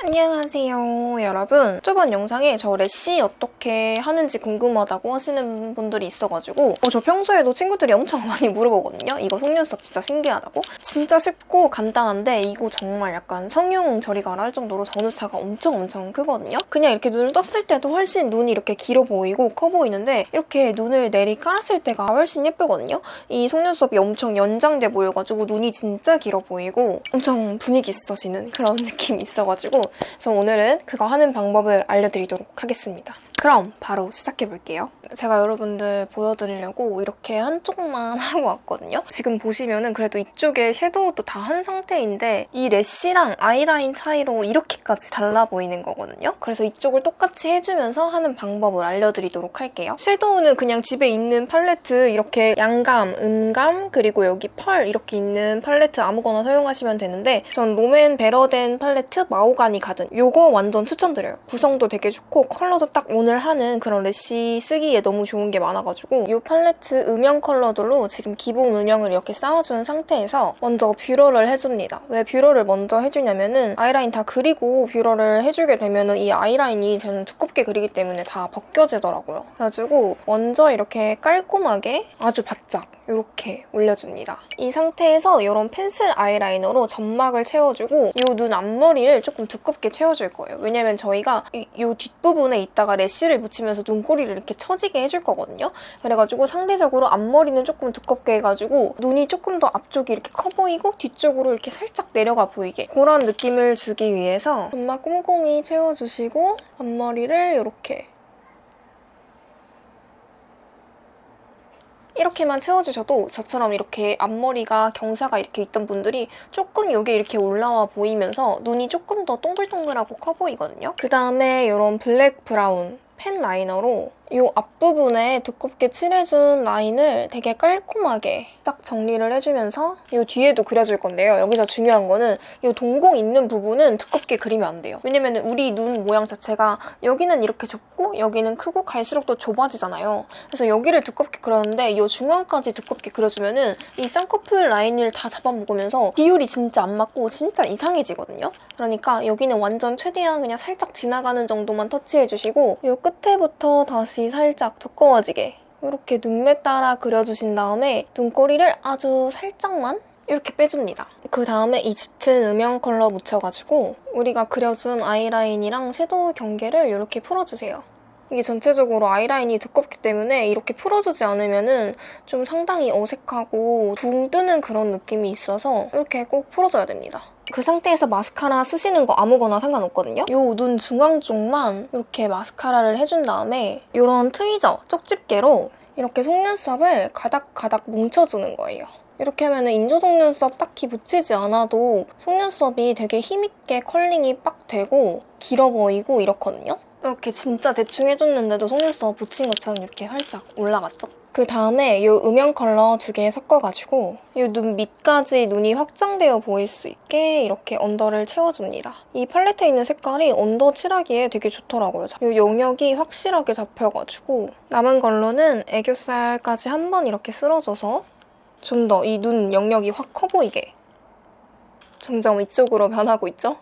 안녕하세요 여러분. 저번 영상에 저 래쉬 어떻게 하는지 궁금하다고 하시는 분들이 있어가지고 어, 저 평소에도 친구들이 엄청 많이 물어보거든요. 이거 속눈썹 진짜 신기하다고? 진짜 쉽고 간단한데 이거 정말 약간 성형 저리가라 할 정도로 전후차가 엄청 엄청 크거든요. 그냥 이렇게 눈을 떴을 때도 훨씬 눈이 이렇게 길어 보이고 커 보이는데 이렇게 눈을 내리 깔았을 때가 훨씬 예쁘거든요. 이 속눈썹이 엄청 연장돼 보여가지고 눈이 진짜 길어 보이고 엄청 분위기 있어지는 그런 느낌이 있어가지고 그래서 오늘은 그거 하는 방법을 알려드리도록 하겠습니다. 그럼 바로 시작해 볼게요. 제가 여러분들 보여드리려고 이렇게 한쪽만 하고 왔거든요. 지금 보시면은 그래도 이쪽에 섀도우도 다 한 상태인데 이 lash랑 아이라인 차이로 이렇게까지 달라 보이는 거거든요. 그래서 이쪽을 똑같이 해주면서 하는 방법을 알려드리도록 할게요. 섀도우는 그냥 집에 있는 팔레트 이렇게 양감, 음감, 그리고 여기 펄 이렇게 있는 팔레트 아무거나 사용하시면 되는데 전 롬앤 베러덴 팔레트 마호가니 가든 이거 완전 추천드려요. 구성도 되게 좋고 컬러도 딱 오늘 오늘 하는 그런 lash 쓰기에 너무 좋은 게 많아가지고 이 팔레트 음영 컬러들로 지금 기본 음영을 이렇게 쌓아준 상태에서 먼저 뷰러를 해줍니다. 왜 뷰러를 먼저 해주냐면은 아이라인 다 그리고 뷰러를 해주게 되면은 이 아이라인이 저는 두껍게 그리기 때문에 다 벗겨지더라고요. 그래가지고 먼저 이렇게 깔끔하게 아주 바짝 이렇게 올려줍니다. 이 상태에서 이런 펜슬 아이라이너로 점막을 채워주고 이 눈 앞머리를 조금 두껍게 채워줄 거예요. 왜냐면 저희가 이, 이 뒷부분에 있다가 래쉬 를 붙이면서 눈꼬리를 이렇게 처지게 해줄 거거든요. 그래가지고 상대적으로 앞머리는 조금 두껍게 해가지고 눈이 조금 더 앞쪽이 이렇게 커 보이고 뒤쪽으로 이렇게 살짝 내려가 보이게 그런 느낌을 주기 위해서 점막 꼼꼼히 채워주시고 앞머리를 이렇게 이렇게만 채워주셔도 저처럼 이렇게 앞머리가 경사가 이렇게 있던 분들이 조금 여기 이렇게 올라와 보이면서 눈이 조금 더 동글동글하고 커 보이거든요. 그 다음에 이런 블랙 브라운 펜 라이너로 이 앞부분에 두껍게 칠해준 라인을 되게 깔끔하게 딱 정리를 해주면서 이 뒤에도 그려줄 건데요. 여기서 중요한 거는 이 동공 있는 부분은 두껍게 그리면 안 돼요. 왜냐면 우리 눈 모양 자체가 여기는 이렇게 좁고 여기는 크고 갈수록 더 좁아지잖아요. 그래서 여기를 두껍게 그렸는데 이 중앙까지 두껍게 그려주면은 이 쌍꺼풀 라인을 다 잡아먹으면서 비율이 진짜 안 맞고 진짜 이상해지거든요. 그러니까 여기는 완전 최대한 그냥 살짝 지나가는 정도만 터치해주시고 이 끝에부터 다시 다시 살짝 두꺼워지게 이렇게 눈매 따라 그려주신 다음에 눈꼬리를 아주 살짝만 이렇게 빼줍니다. 그 다음에 이 짙은 음영 컬러 묻혀가지고 우리가 그려준 아이라인이랑 섀도우 경계를 이렇게 풀어주세요. 이게 전체적으로 아이라인이 두껍기 때문에 이렇게 풀어주지 않으면 좀 상당히 어색하고 붕 뜨는 그런 느낌이 있어서 이렇게 꼭 풀어줘야 됩니다. 그 상태에서 마스카라 쓰시는 거 아무거나 상관없거든요. 이눈 중앙 쪽만 이렇게 마스카라를 해준 다음에 이런 트위저, 쪽집게로 이렇게 속눈썹을 가닥가닥 뭉쳐주는 거예요. 이렇게 하면 인조 속눈썹 딱히 붙이지 않아도 속눈썹이 되게 힘있게 curling이 빡 되고 길어 보이고 이렇거든요. 이렇게 진짜 대충 해줬는데도 속눈썹 붙인 것처럼 이렇게 활짝 올라갔죠? 그 다음에 이 음영 컬러 두 개 섞어가지고 이 눈 밑까지 눈이 확장되어 보일 수 있게 이렇게 under를 채워줍니다. 이 팔레트에 있는 색깔이 under 칠하기에 되게 좋더라고요. 이 영역이 확실하게 잡혀가지고 남은 걸로는 애교살까지 한 번 이렇게 쓸어줘서 좀 더 이 눈 영역이 확 커 보이게 점점 이쪽으로 변하고 있죠?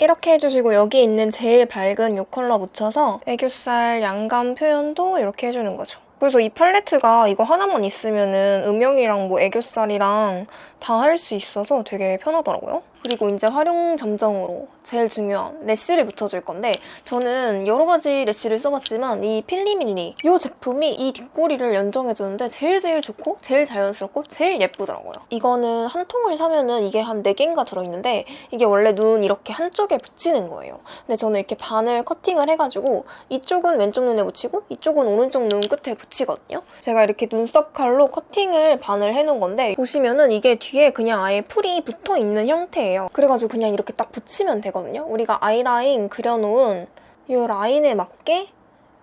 이렇게 해주시고 여기 있는 제일 밝은 이 컬러 묻혀서 애교살 양감 표현도 이렇게 해주는 거죠. 그래서 이 팔레트가 이거 하나만 있으면 은 음영이랑 뭐 애교살이랑 다 할 수 있어서 되게 편하더라고요. 그리고 이제 활용 점정으로 제일 중요한 래쉬를 붙여줄 건데 저는 여러 가지 래쉬를 써봤지만 이 필리밀리 이 제품이 이 뒷꼬리를 연정해주는데 제일 제일 좋고 제일 자연스럽고 제일 예쁘더라고요. 이거는 한 통을 사면은 이게 한 4개인가 들어있는데 이게 원래 눈 이렇게 한쪽에 붙이는 거예요. 근데 저는 이렇게 반을 커팅을 해가지고 이쪽은 왼쪽 눈에 붙이고 이쪽은 오른쪽 눈 끝에 붙이거든요. 제가 이렇게 눈썹 칼로 커팅을 반을 해놓은 건데 보시면은 이게 뒤에 그냥 아예 풀이 붙어있는 형태예요. 거예요. 그래가지고 그냥 이렇게 딱 붙이면 되거든요. 우리가 아이라인 그려놓은 이 라인에 맞게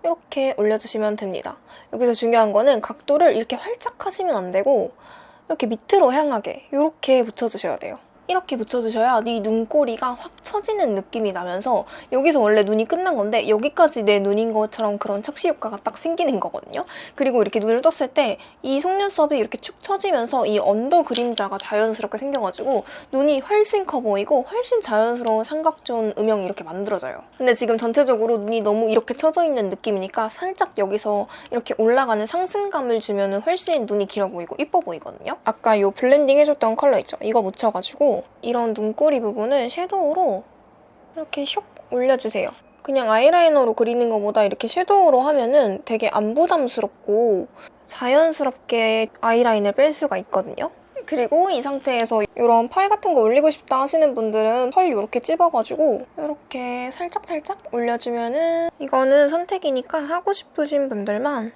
이렇게 올려주시면 됩니다. 여기서 중요한 거는 각도를 이렇게 활짝 하시면 안 되고 이렇게 밑으로 향하게 이렇게 붙여주셔야 돼요. 이렇게 붙여주셔야 내 눈꼬리가 확 처지는 느낌이 나면서 여기서 원래 눈이 끝난 건데 여기까지 내 눈인 것처럼 그런 착시 효과가 딱 생기는 거거든요. 그리고 이렇게 눈을 떴을 때 이 속눈썹이 이렇게 축 처지면서 이 under 그림자가 자연스럽게 생겨가지고 눈이 훨씬 커 보이고 훨씬 자연스러운 삼각존 음영이 이렇게 만들어져요. 근데 지금 전체적으로 눈이 너무 이렇게 처져 있는 느낌이니까 살짝 여기서 이렇게 올라가는 상승감을 주면 훨씬 눈이 길어 보이고 이뻐 보이거든요. 아까 이 블렌딩 해줬던 컬러 있죠? 이거 묻혀가지고 이런 눈꼬리 부분을 섀도우로 이렇게 슉 올려주세요. 그냥 아이라이너로 그리는 것보다 이렇게 섀도우로 하면은 되게 안 부담스럽고 자연스럽게 아이라인을 뺄 수가 있거든요. 그리고 이 상태에서 이런 펄 같은 거 올리고 싶다 하시는 분들은 펄 이렇게 찝어가지고 이렇게 살짝살짝 올려주면은 이거는 선택이니까 하고 싶으신 분들만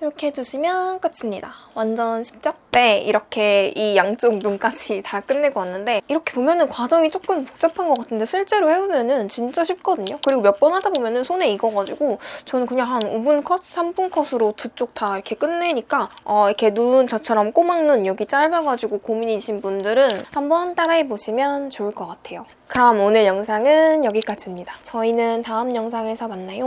이렇게 해주시면 끝입니다. 완전 쉽죠? 네, 이렇게 이 양쪽 눈까지 다 끝내고 왔는데 이렇게 보면 은 과정이 조금 복잡한 것 같은데 실제로 해보면 은 진짜 쉽거든요. 그리고 몇 번 하다 보면 은 손에 익어가지고 저는 그냥 한 5분 컷, 3분 컷으로 두 쪽 다 이렇게 끝내니까 어, 이렇게 눈 저처럼 꼬막눈 여기 짧아가지고 고민이신 분들은 한번 따라해보시면 좋을 것 같아요. 그럼 오늘 영상은 여기까지입니다. 저희는 다음 영상에서 만나요.